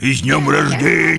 И с днем рождения!